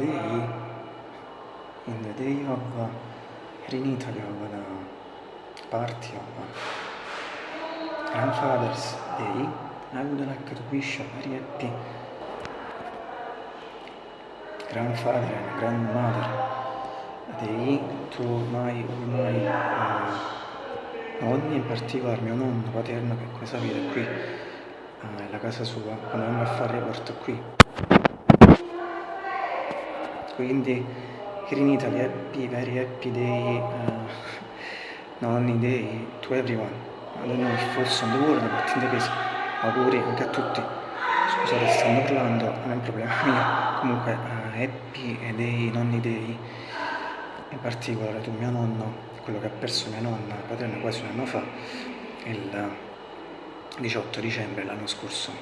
day in the day of here in Italy of the party of grandfather's day I would like to wish a very happy grandfather and grandmother day to my all my uh, in particolare mio nonno paterno che come sapete qui uh, è la casa sua quando andiamo a fare report qui quindi here in Italy happy very happy day uh, nonni day to everyone. I don't know if also in the world but in the case auguri anche a tutti. Scusate stanno parlando non è un problema mio. Comunque uh, happy day nonni day in particolare tu mio nonno quello che ha perso mia nonna paterna quasi un anno fa il 18 dicembre l'anno scorso